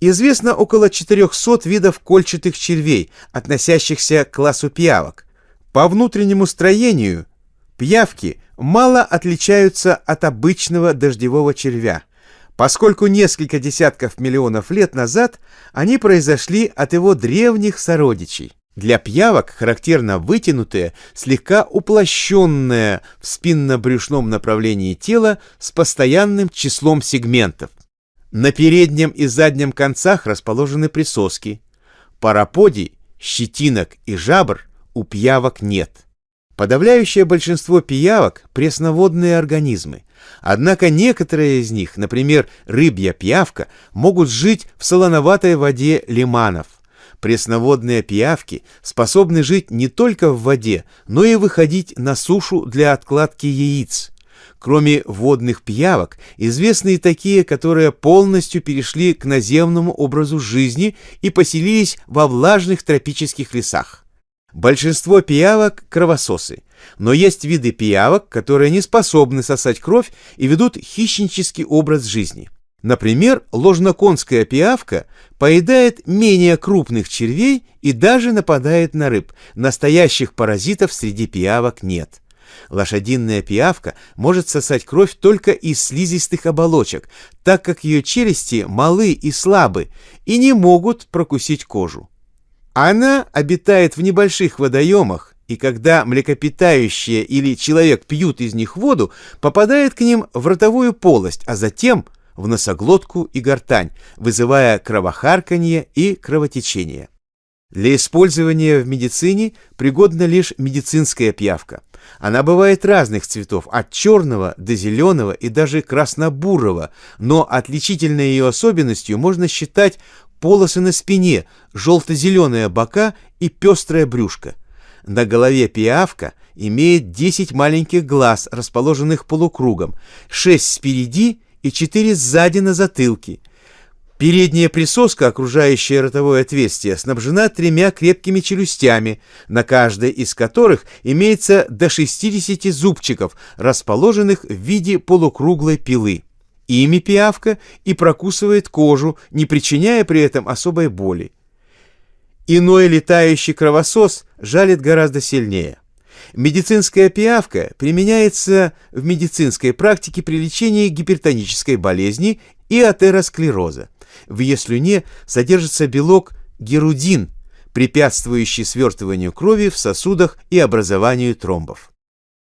Известно около 400 видов кольчатых червей, относящихся к классу пиявок. По внутреннему строению пиявки мало отличаются от обычного дождевого червя, поскольку несколько десятков миллионов лет назад они произошли от его древних сородичей. Для пиявок характерно вытянутое, слегка уплощенное в спинно-брюшном направлении тело с постоянным числом сегментов. На переднем и заднем концах расположены присоски. Параподий, щетинок и жабр у пиявок нет. Подавляющее большинство пиявок – пресноводные организмы. Однако некоторые из них, например, рыбья пиявка, могут жить в солоноватой воде лиманов. Пресноводные пиявки способны жить не только в воде, но и выходить на сушу для откладки яиц. Кроме водных пиявок, известны и такие, которые полностью перешли к наземному образу жизни и поселились во влажных тропических лесах. Большинство пиявок – кровососы, но есть виды пиявок, которые не способны сосать кровь и ведут хищнический образ жизни. Например, ложноконская пиявка поедает менее крупных червей и даже нападает на рыб. Настоящих паразитов среди пиявок нет. Лошадиная пиявка может сосать кровь только из слизистых оболочек, так как ее челюсти малы и слабы и не могут прокусить кожу. Она обитает в небольших водоемах, и когда млекопитающие или человек пьют из них воду, попадает к ним в ротовую полость, а затем в носоглотку и гортань, вызывая кровохарканье и кровотечение. Для использования в медицине пригодна лишь медицинская пиявка. Она бывает разных цветов, от черного до зеленого и даже красно-бурого, но отличительной ее особенностью можно считать полосы на спине, желто-зеленые бока и пестрое брюшко. На голове пиявка имеет 10 маленьких глаз, расположенных полукругом, 6 спереди и 4 сзади на затылке. Передняя присоска, окружающая ротовое отверстие, снабжена тремя крепкими челюстями, на каждой из которых имеется до 60 зубчиков, расположенных в виде полукруглой пилы. Ими пиявка и прокусывает кожу, не причиняя при этом особой боли. Иной летающий кровосос жалит гораздо сильнее. Медицинская пиявка применяется в медицинской практике при лечении гипертонической болезни и атеросклероза. В ее слюне содержится белок герудин, препятствующий свертыванию крови в сосудах и образованию тромбов.